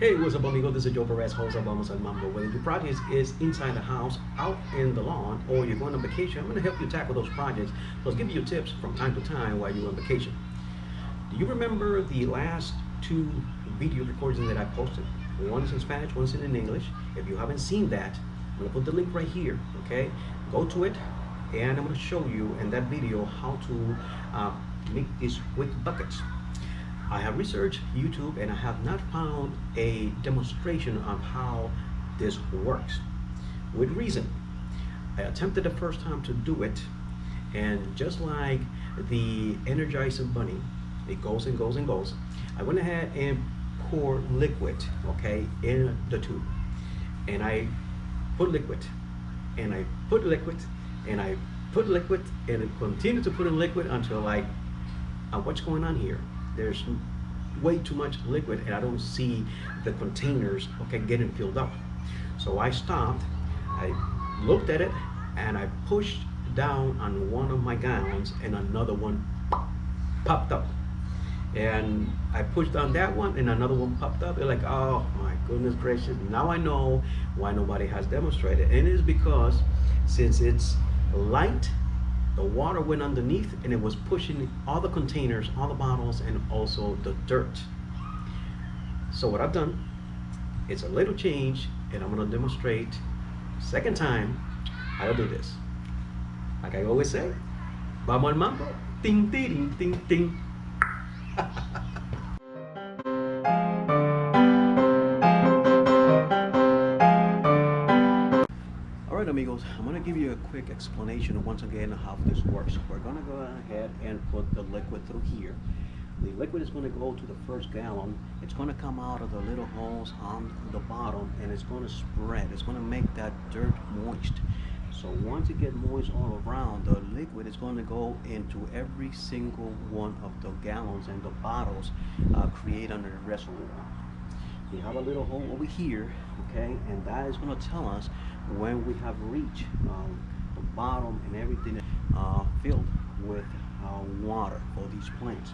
Hey, what's up, amigo? This is Joe Perez, host of Vamos al Mambo. Whether your project is inside the house, out in the lawn, or you're going on vacation, I'm going to help you tackle those projects. Plus, give you tips from time to time while you're on vacation. Do you remember the last two video recordings that I posted? One's in Spanish, one's in English. If you haven't seen that, I'm going to put the link right here, okay? Go to it, and I'm going to show you in that video how to uh, make these wick buckets. I have researched YouTube and I have not found a demonstration of how this works. With reason, I attempted the first time to do it and just like the Energizer Bunny, it goes and goes and goes. I went ahead and poured liquid, okay, in the tube. And I put liquid and I put liquid and I put liquid and it continued to put in liquid until like, uh, what's going on here? There's way too much liquid and I don't see the containers okay getting filled up so I stopped I looked at it and I pushed down on one of my gallons and another one popped up and I pushed on that one and another one popped up. They're like, oh my goodness gracious. Now I know why nobody has demonstrated. And it is because since it's light the water went underneath and it was pushing all the containers, all the bottles, and also the dirt. So what I've done, it's a little change, and I'm gonna demonstrate second time how to do this. Like I always say, vamos al mambo, ting, ting, ting, ting. amigos, I'm going to give you a quick explanation once again how this works. We're going to go ahead and put the liquid through here. The liquid is going to go to the first gallon. It's going to come out of the little holes on the bottom and it's going to spread. It's going to make that dirt moist. So once it gets moist all around, the liquid is going to go into every single one of the gallons and the bottles uh, create under the reservoir. We have a little hole over here, okay, and that is going to tell us when we have reached um, the bottom and everything uh, filled with uh, water for these plants.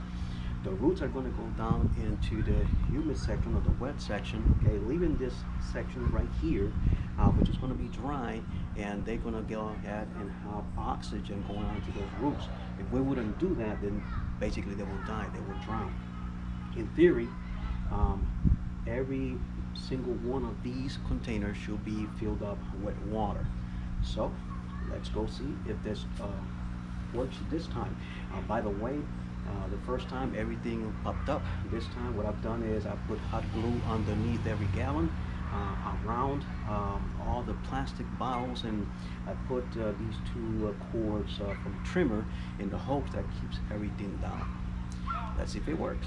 The roots are going to go down into the humid section or the wet section, okay, leaving this section right here, uh, which is going to be dry, and they're going to go ahead and have oxygen going onto those roots. If we wouldn't do that, then basically they will die, they will drown. In theory, um, every single one of these containers should be filled up with water. So let's go see if this uh, works this time. Uh, by the way, uh, the first time everything popped up. This time what I've done is I put hot glue underneath every gallon uh, around um, all the plastic bottles and I put uh, these two uh, cords from trimmer in the hopes that keeps everything down. Let's see if it works.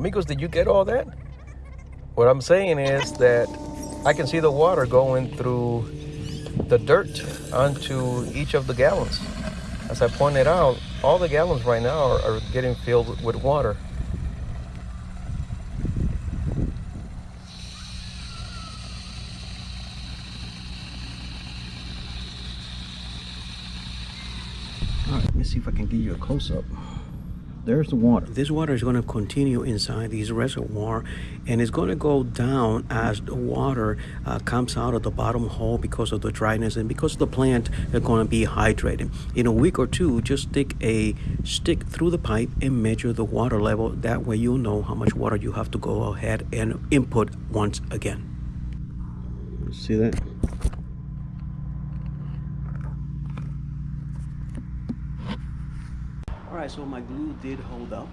Amigos, did you get all that? What I'm saying is that I can see the water going through the dirt onto each of the gallons. As I pointed out, all the gallons right now are, are getting filled with water. All right, let me see if I can give you a close-up there's the water. This water is going to continue inside this reservoir and it's going to go down as the water uh, comes out of the bottom hole because of the dryness and because the plant is going to be hydrated. In a week or two, just stick a stick through the pipe and measure the water level. That way you'll know how much water you have to go ahead and input once again. See that? All right, so my glue did hold up.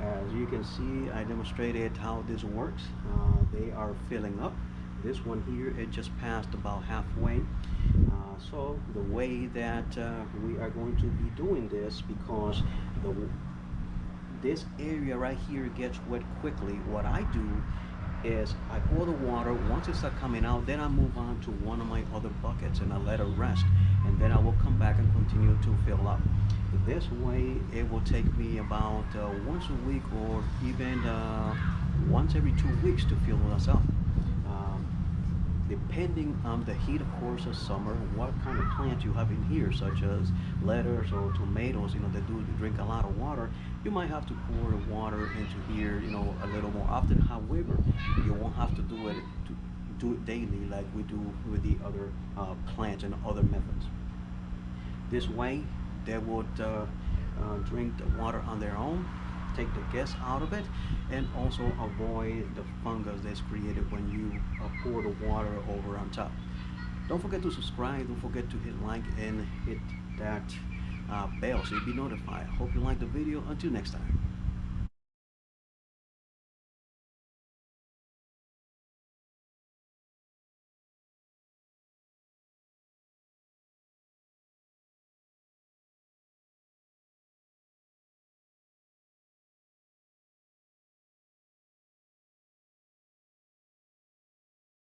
As you can see, I demonstrated how this works. Uh, they are filling up. This one here, it just passed about halfway. Uh, so the way that uh, we are going to be doing this, because the this area right here gets wet quickly, what I do is I pour the water. Once it starts coming out, then I move on to one of my other buckets and I let it rest. And then I will come back and continue to fill up. This way, it will take me about uh, once a week or even uh, once every two weeks to fill up. Um, depending on the heat, of course, of summer, what kind of plants you have in here, such as lettuce or tomatoes, you know, they do drink a lot of water, you might have to pour water into here, you know, a little more often. However, you won't have to do it to do it daily like we do with the other uh, plants and other methods. This way, they would uh, uh, drink the water on their own, take the gas out of it, and also avoid the fungus that's created when you uh, pour the water over on top. Don't forget to subscribe, don't forget to hit like and hit that uh, bell so you'll be notified. Hope you like the video. Until next time.